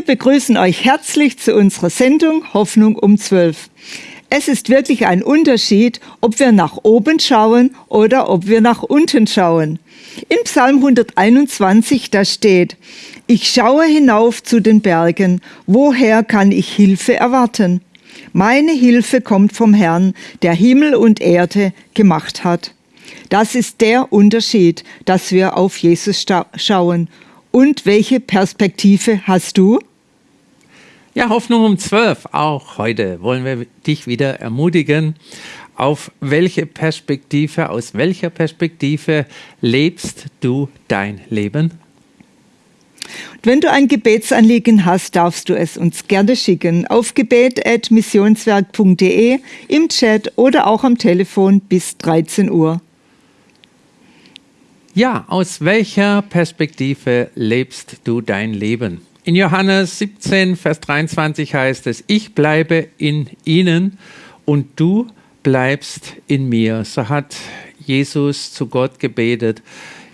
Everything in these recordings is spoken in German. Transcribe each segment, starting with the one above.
Wir begrüßen euch herzlich zu unserer Sendung Hoffnung um 12. Es ist wirklich ein Unterschied, ob wir nach oben schauen oder ob wir nach unten schauen. In Psalm 121, da steht, ich schaue hinauf zu den Bergen, woher kann ich Hilfe erwarten? Meine Hilfe kommt vom Herrn, der Himmel und Erde gemacht hat. Das ist der Unterschied, dass wir auf Jesus schauen. Und welche Perspektive hast du? Ja, Hoffnung um zwölf. Auch heute wollen wir dich wieder ermutigen. Auf welche Perspektive, aus welcher Perspektive lebst du dein Leben? Und wenn du ein Gebetsanliegen hast, darfst du es uns gerne schicken auf gebet.missionswerk.de, im Chat oder auch am Telefon bis 13 Uhr. Ja, aus welcher Perspektive lebst du dein Leben? In Johannes 17, Vers 23 heißt es, ich bleibe in ihnen und du bleibst in mir. So hat Jesus zu Gott gebetet,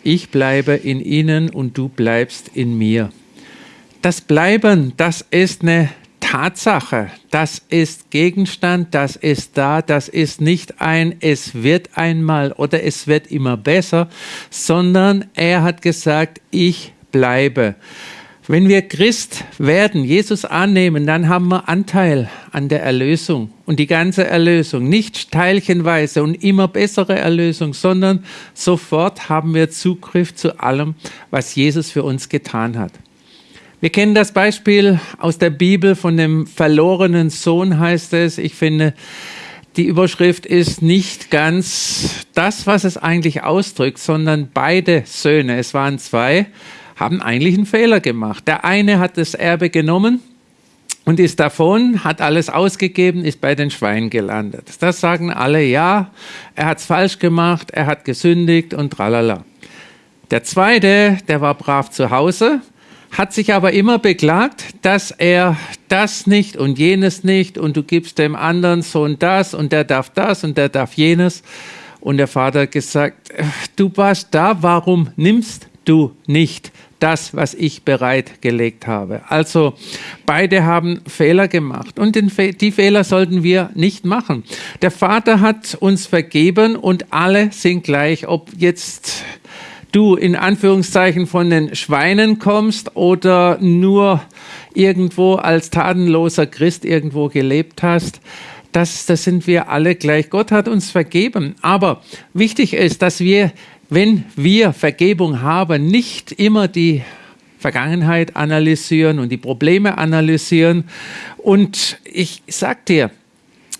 ich bleibe in ihnen und du bleibst in mir. Das Bleiben, das ist eine Tatsache, das ist Gegenstand, das ist da, das ist nicht ein es wird einmal oder es wird immer besser, sondern er hat gesagt, ich bleibe. Wenn wir Christ werden, Jesus annehmen, dann haben wir Anteil an der Erlösung und die ganze Erlösung. Nicht teilchenweise und immer bessere Erlösung, sondern sofort haben wir Zugriff zu allem, was Jesus für uns getan hat. Wir kennen das Beispiel aus der Bibel von dem verlorenen Sohn, heißt es. Ich finde, die Überschrift ist nicht ganz das, was es eigentlich ausdrückt, sondern beide Söhne, es waren zwei, haben eigentlich einen Fehler gemacht. Der eine hat das Erbe genommen und ist davon, hat alles ausgegeben, ist bei den Schweinen gelandet. Das sagen alle, ja, er hat es falsch gemacht, er hat gesündigt und tralala. Der zweite, der war brav zu Hause, hat sich aber immer beklagt, dass er das nicht und jenes nicht und du gibst dem anderen Sohn das und der darf das und der darf jenes. Und der Vater hat gesagt, du warst da, warum nimmst du nicht das, was ich bereitgelegt habe. Also beide haben Fehler gemacht und die Fehler sollten wir nicht machen. Der Vater hat uns vergeben und alle sind gleich, ob jetzt du in Anführungszeichen von den Schweinen kommst oder nur irgendwo als tatenloser Christ irgendwo gelebt hast. Das, das sind wir alle gleich. Gott hat uns vergeben. Aber wichtig ist, dass wir wenn wir Vergebung haben, nicht immer die Vergangenheit analysieren und die Probleme analysieren. Und ich sag dir,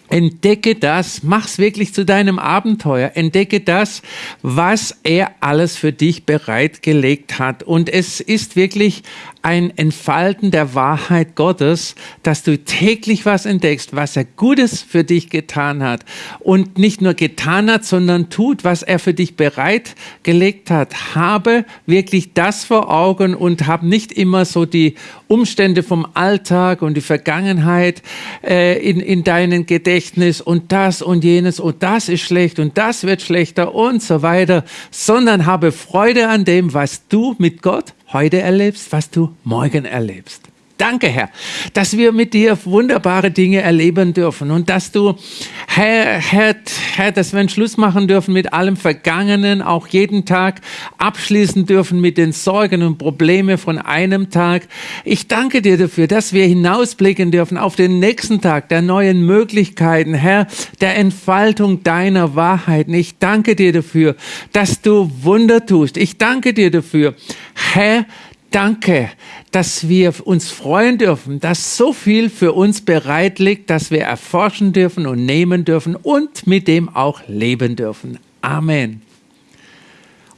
Entdecke das, mach's wirklich zu deinem Abenteuer. Entdecke das, was er alles für dich bereitgelegt hat. Und es ist wirklich ein Entfalten der Wahrheit Gottes, dass du täglich was entdeckst, was er Gutes für dich getan hat. Und nicht nur getan hat, sondern tut, was er für dich bereitgelegt hat. Habe wirklich das vor Augen und hab nicht immer so die Umstände vom Alltag und die Vergangenheit äh, in, in deinem Gedächtnis und das und jenes und das ist schlecht und das wird schlechter und so weiter, sondern habe Freude an dem, was du mit Gott heute erlebst, was du morgen erlebst. Danke, Herr, dass wir mit dir wunderbare Dinge erleben dürfen und dass du, Herr, Herr, Herr, dass wir einen Schluss machen dürfen mit allem Vergangenen, auch jeden Tag abschließen dürfen mit den Sorgen und Problemen von einem Tag. Ich danke dir dafür, dass wir hinausblicken dürfen auf den nächsten Tag der neuen Möglichkeiten, Herr, der Entfaltung deiner Wahrheiten. Ich danke dir dafür, dass du Wunder tust. Ich danke dir dafür, Herr, Danke, dass wir uns freuen dürfen, dass so viel für uns bereit liegt, dass wir erforschen dürfen und nehmen dürfen und mit dem auch leben dürfen. Amen.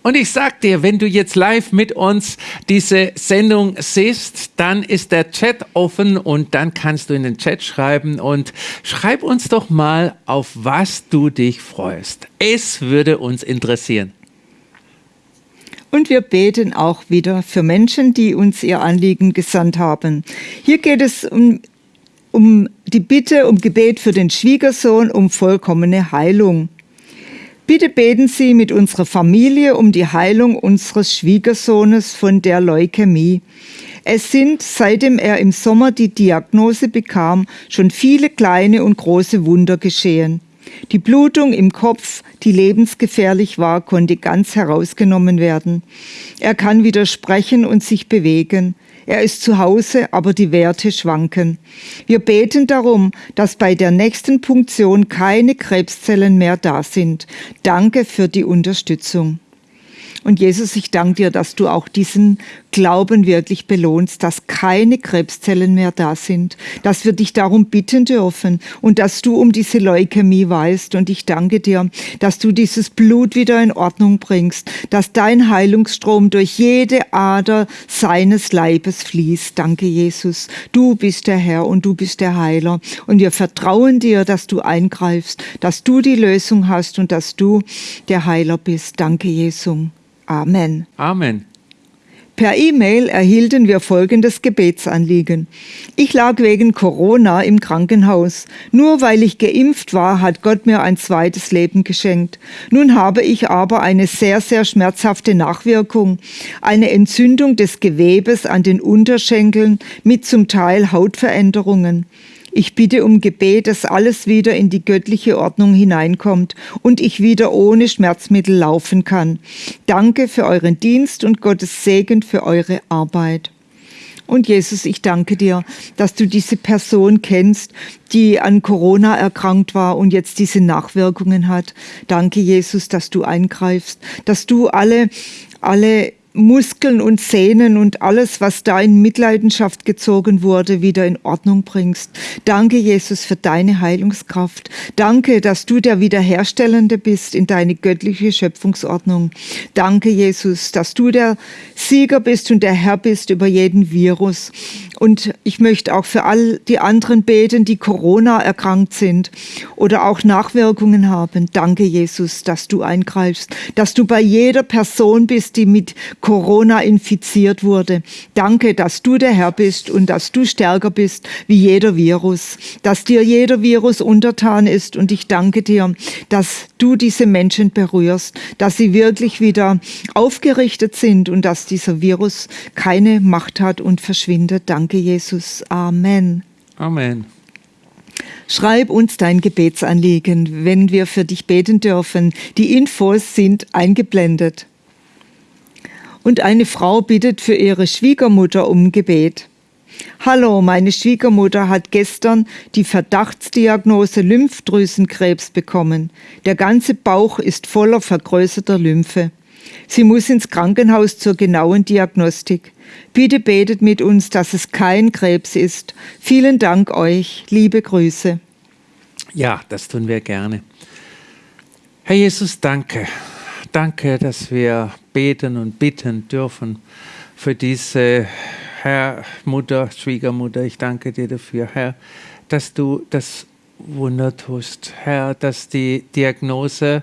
Und ich sag dir, wenn du jetzt live mit uns diese Sendung siehst, dann ist der Chat offen und dann kannst du in den Chat schreiben und schreib uns doch mal, auf was du dich freust. Es würde uns interessieren. Und wir beten auch wieder für Menschen, die uns ihr Anliegen gesandt haben. Hier geht es um, um die Bitte um Gebet für den Schwiegersohn um vollkommene Heilung. Bitte beten Sie mit unserer Familie um die Heilung unseres Schwiegersohnes von der Leukämie. Es sind, seitdem er im Sommer die Diagnose bekam, schon viele kleine und große Wunder geschehen. Die Blutung im Kopf, die lebensgefährlich war, konnte ganz herausgenommen werden. Er kann wieder sprechen und sich bewegen. Er ist zu Hause, aber die Werte schwanken. Wir beten darum, dass bei der nächsten Punktion keine Krebszellen mehr da sind. Danke für die Unterstützung. Und Jesus, ich danke dir, dass du auch diesen Glauben wirklich belohnst, dass keine Krebszellen mehr da sind, dass wir dich darum bitten dürfen und dass du um diese Leukämie weißt. Und ich danke dir, dass du dieses Blut wieder in Ordnung bringst, dass dein Heilungsstrom durch jede Ader seines Leibes fließt. Danke, Jesus. Du bist der Herr und du bist der Heiler. Und wir vertrauen dir, dass du eingreifst, dass du die Lösung hast und dass du der Heiler bist. Danke, Jesus. Amen. Amen. Per E-Mail erhielten wir folgendes Gebetsanliegen. Ich lag wegen Corona im Krankenhaus. Nur weil ich geimpft war, hat Gott mir ein zweites Leben geschenkt. Nun habe ich aber eine sehr, sehr schmerzhafte Nachwirkung. Eine Entzündung des Gewebes an den Unterschenkeln mit zum Teil Hautveränderungen. Ich bitte um Gebet, dass alles wieder in die göttliche Ordnung hineinkommt und ich wieder ohne Schmerzmittel laufen kann. Danke für euren Dienst und Gottes Segen für eure Arbeit. Und Jesus, ich danke dir, dass du diese Person kennst, die an Corona erkrankt war und jetzt diese Nachwirkungen hat. Danke, Jesus, dass du eingreifst, dass du alle, alle Muskeln und Sehnen und alles, was da in Mitleidenschaft gezogen wurde, wieder in Ordnung bringst. Danke, Jesus, für deine Heilungskraft. Danke, dass du der Wiederherstellende bist in deine göttliche Schöpfungsordnung. Danke, Jesus, dass du der Sieger bist und der Herr bist über jeden Virus. Und ich möchte auch für all die anderen beten, die Corona erkrankt sind oder auch Nachwirkungen haben. Danke, Jesus, dass du eingreifst, dass du bei jeder Person bist, die mit Corona infiziert wurde. Danke, dass du der Herr bist und dass du stärker bist wie jeder Virus, dass dir jeder Virus untertan ist. Und ich danke dir, dass du diese Menschen berührst, dass sie wirklich wieder aufgerichtet sind und dass dieser Virus keine Macht hat und verschwindet. Danke. Danke, Jesus. Amen. Amen. Schreib uns dein Gebetsanliegen, wenn wir für dich beten dürfen. Die Infos sind eingeblendet. Und eine Frau bittet für ihre Schwiegermutter um Gebet. Hallo, meine Schwiegermutter hat gestern die Verdachtsdiagnose Lymphdrüsenkrebs bekommen. Der ganze Bauch ist voller vergrößerter Lymphe. Sie muss ins Krankenhaus zur genauen Diagnostik. Bitte betet mit uns, dass es kein Krebs ist. Vielen Dank euch. Liebe Grüße. Ja, das tun wir gerne. Herr Jesus, danke. Danke, dass wir beten und bitten dürfen für diese Herr, Mutter, Schwiegermutter. Ich danke dir dafür, Herr, dass du das Wunder tust. Herr, dass die Diagnose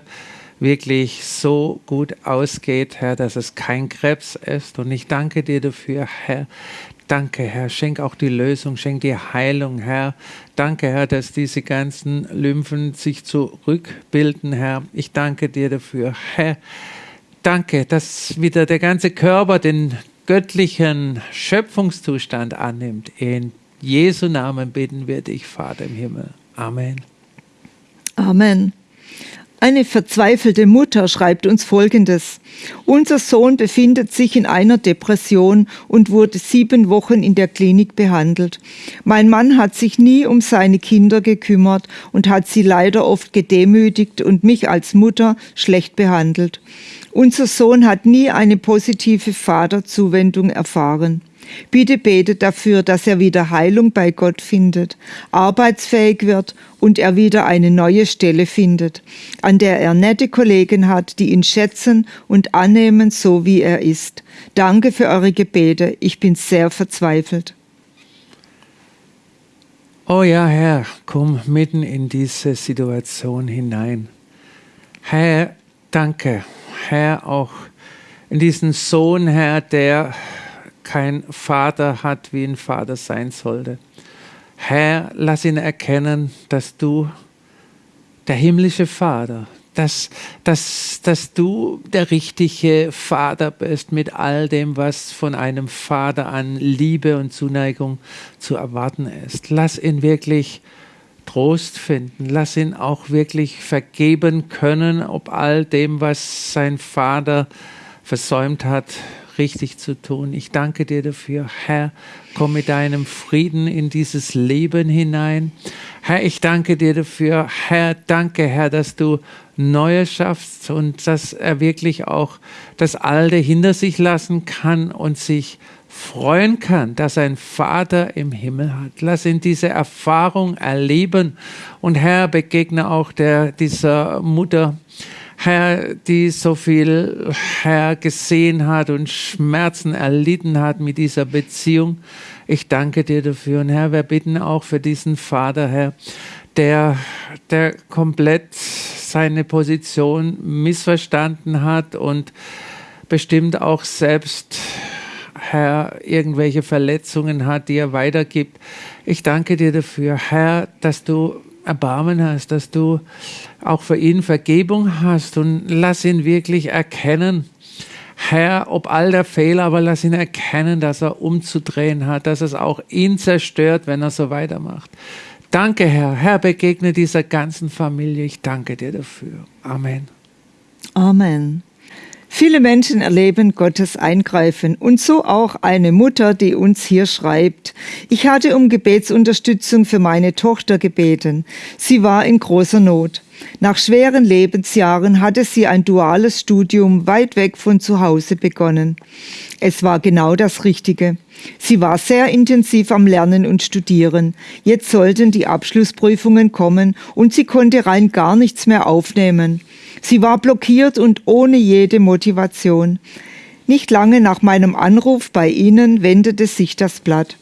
wirklich so gut ausgeht, Herr, dass es kein Krebs ist. Und ich danke dir dafür, Herr. Danke, Herr. Schenk auch die Lösung, schenk die Heilung, Herr. Danke, Herr, dass diese ganzen Lymphen sich zurückbilden, Herr. Ich danke dir dafür, Herr. Danke, dass wieder der ganze Körper den göttlichen Schöpfungszustand annimmt. In Jesu Namen bitten wir dich, Vater im Himmel. Amen. Amen. Eine verzweifelte Mutter schreibt uns Folgendes. Unser Sohn befindet sich in einer Depression und wurde sieben Wochen in der Klinik behandelt. Mein Mann hat sich nie um seine Kinder gekümmert und hat sie leider oft gedemütigt und mich als Mutter schlecht behandelt. Unser Sohn hat nie eine positive Vaterzuwendung erfahren. Bitte betet dafür, dass er wieder Heilung bei Gott findet, arbeitsfähig wird und er wieder eine neue Stelle findet, an der er nette Kollegen hat, die ihn schätzen und annehmen, so wie er ist. Danke für eure Gebete. Ich bin sehr verzweifelt. Oh ja, Herr, komm mitten in diese Situation hinein. Herr, danke. Herr, auch in diesen Sohn, Herr, der kein Vater hat, wie ein Vater sein sollte. Herr, lass ihn erkennen, dass du der himmlische Vater, dass, dass, dass du der richtige Vater bist mit all dem, was von einem Vater an Liebe und Zuneigung zu erwarten ist. Lass ihn wirklich Trost finden. Lass ihn auch wirklich vergeben können, ob all dem, was sein Vater versäumt hat, richtig zu tun. Ich danke dir dafür, Herr. Komm mit deinem Frieden in dieses Leben hinein. Herr, ich danke dir dafür. Herr, danke, Herr, dass du Neues schaffst und dass er wirklich auch das Alte hinter sich lassen kann und sich freuen kann, dass ein Vater im Himmel hat. Lass ihn diese Erfahrung erleben. Und Herr, begegne auch der, dieser Mutter, Herr, die so viel, Herr, gesehen hat und Schmerzen erlitten hat mit dieser Beziehung. Ich danke dir dafür. Und Herr, wir bitten auch für diesen Vater, Herr, der, der komplett seine Position missverstanden hat und bestimmt auch selbst Herr, irgendwelche Verletzungen hat, die er weitergibt. Ich danke dir dafür, Herr, dass du Erbarmen hast, dass du auch für ihn Vergebung hast und lass ihn wirklich erkennen, Herr, ob all der Fehler, aber lass ihn erkennen, dass er umzudrehen hat, dass es auch ihn zerstört, wenn er so weitermacht. Danke, Herr. Herr, begegne dieser ganzen Familie. Ich danke dir dafür. Amen. Amen. Viele Menschen erleben Gottes Eingreifen und so auch eine Mutter, die uns hier schreibt. Ich hatte um Gebetsunterstützung für meine Tochter gebeten. Sie war in großer Not. Nach schweren Lebensjahren hatte sie ein duales Studium weit weg von zu Hause begonnen. Es war genau das Richtige. Sie war sehr intensiv am Lernen und Studieren. Jetzt sollten die Abschlussprüfungen kommen und sie konnte rein gar nichts mehr aufnehmen. Sie war blockiert und ohne jede Motivation. Nicht lange nach meinem Anruf bei Ihnen wendete sich das Blatt.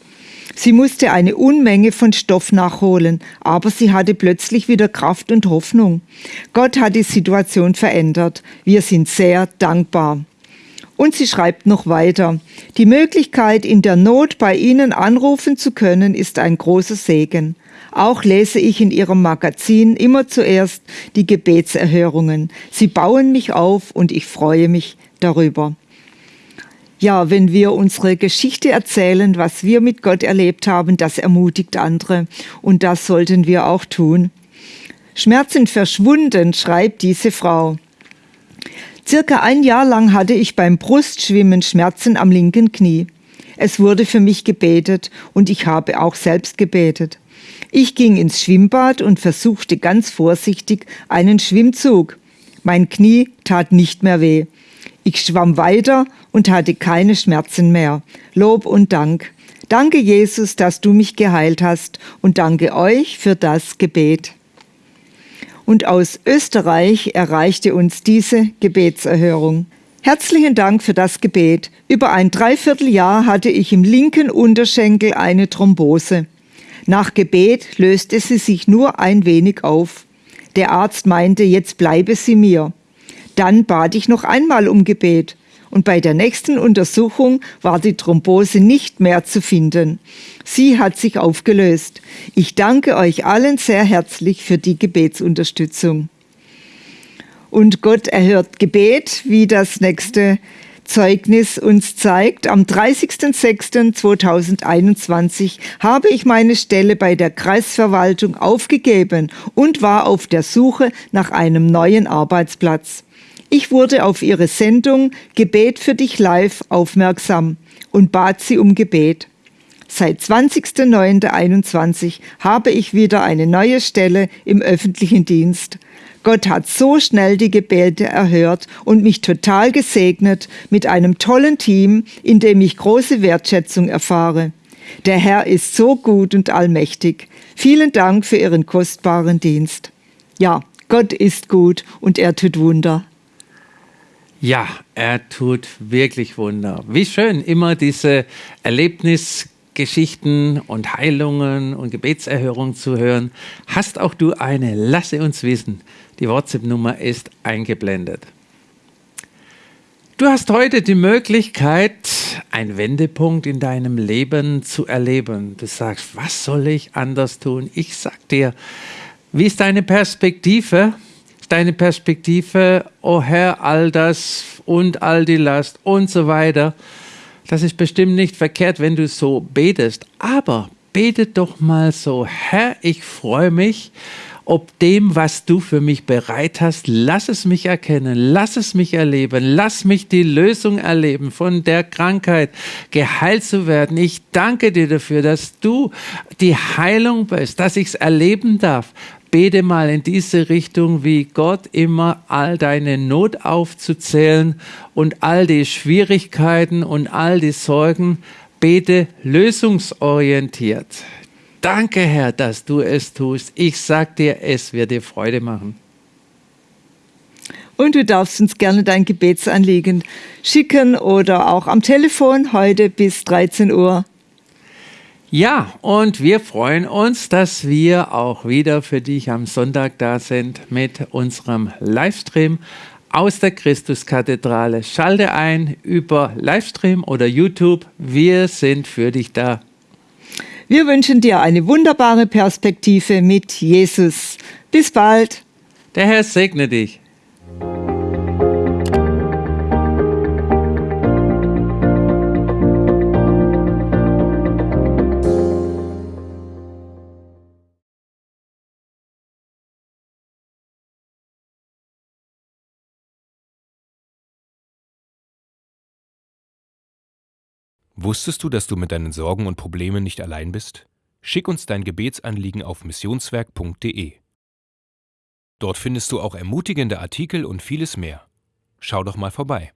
Sie musste eine Unmenge von Stoff nachholen, aber sie hatte plötzlich wieder Kraft und Hoffnung. Gott hat die Situation verändert. Wir sind sehr dankbar. Und sie schreibt noch weiter. Die Möglichkeit, in der Not bei Ihnen anrufen zu können, ist ein großer Segen. Auch lese ich in Ihrem Magazin immer zuerst die Gebetserhörungen. Sie bauen mich auf und ich freue mich darüber. Ja, wenn wir unsere Geschichte erzählen, was wir mit Gott erlebt haben, das ermutigt andere. Und das sollten wir auch tun. Schmerzen verschwunden, schreibt diese Frau. Circa ein Jahr lang hatte ich beim Brustschwimmen Schmerzen am linken Knie. Es wurde für mich gebetet und ich habe auch selbst gebetet. Ich ging ins Schwimmbad und versuchte ganz vorsichtig einen Schwimmzug. Mein Knie tat nicht mehr weh. Ich schwamm weiter und hatte keine Schmerzen mehr. Lob und Dank. Danke, Jesus, dass du mich geheilt hast und danke euch für das Gebet. Und aus Österreich erreichte uns diese Gebetserhörung. Herzlichen Dank für das Gebet. Über ein Dreivierteljahr hatte ich im linken Unterschenkel eine Thrombose. Nach Gebet löste sie sich nur ein wenig auf. Der Arzt meinte, jetzt bleibe sie mir. Dann bat ich noch einmal um Gebet. Und bei der nächsten Untersuchung war die Thrombose nicht mehr zu finden. Sie hat sich aufgelöst. Ich danke euch allen sehr herzlich für die Gebetsunterstützung. Und Gott erhört Gebet, wie das nächste Zeugnis uns zeigt, am 30.06.2021 habe ich meine Stelle bei der Kreisverwaltung aufgegeben und war auf der Suche nach einem neuen Arbeitsplatz. Ich wurde auf ihre Sendung Gebet für dich live aufmerksam und bat sie um Gebet. Seit 20.09.21 habe ich wieder eine neue Stelle im öffentlichen Dienst. Gott hat so schnell die Gebete erhört und mich total gesegnet mit einem tollen Team, in dem ich große Wertschätzung erfahre. Der Herr ist so gut und allmächtig. Vielen Dank für Ihren kostbaren Dienst. Ja, Gott ist gut und er tut Wunder. Ja, er tut wirklich Wunder. Wie schön, immer diese Erlebnisgeschichten und Heilungen und Gebetserhörungen zu hören. Hast auch du eine? Lasse uns wissen. Die WhatsApp-Nummer ist eingeblendet. Du hast heute die Möglichkeit, einen Wendepunkt in deinem Leben zu erleben. Du sagst, was soll ich anders tun? Ich sag dir, wie ist deine Perspektive? deine Perspektive, oh Herr, all das und all die Last und so weiter. Das ist bestimmt nicht verkehrt, wenn du so betest. Aber bete doch mal so, Herr, ich freue mich, ob dem, was du für mich bereit hast, lass es mich erkennen, lass es mich erleben, lass mich die Lösung erleben, von der Krankheit geheilt zu werden. Ich danke dir dafür, dass du die Heilung bist, dass ich es erleben darf. Bete mal in diese Richtung, wie Gott immer all deine Not aufzuzählen und all die Schwierigkeiten und all die Sorgen. Bete lösungsorientiert. Danke, Herr, dass du es tust. Ich sag dir, es wird dir Freude machen. Und du darfst uns gerne dein Gebetsanliegen schicken oder auch am Telefon heute bis 13 Uhr. Ja, und wir freuen uns, dass wir auch wieder für dich am Sonntag da sind mit unserem Livestream aus der Christuskathedrale. Schalte ein über Livestream oder YouTube. Wir sind für dich da. Wir wünschen dir eine wunderbare Perspektive mit Jesus. Bis bald. Der Herr segne dich. Wusstest du, dass du mit deinen Sorgen und Problemen nicht allein bist? Schick uns dein Gebetsanliegen auf missionswerk.de. Dort findest du auch ermutigende Artikel und vieles mehr. Schau doch mal vorbei.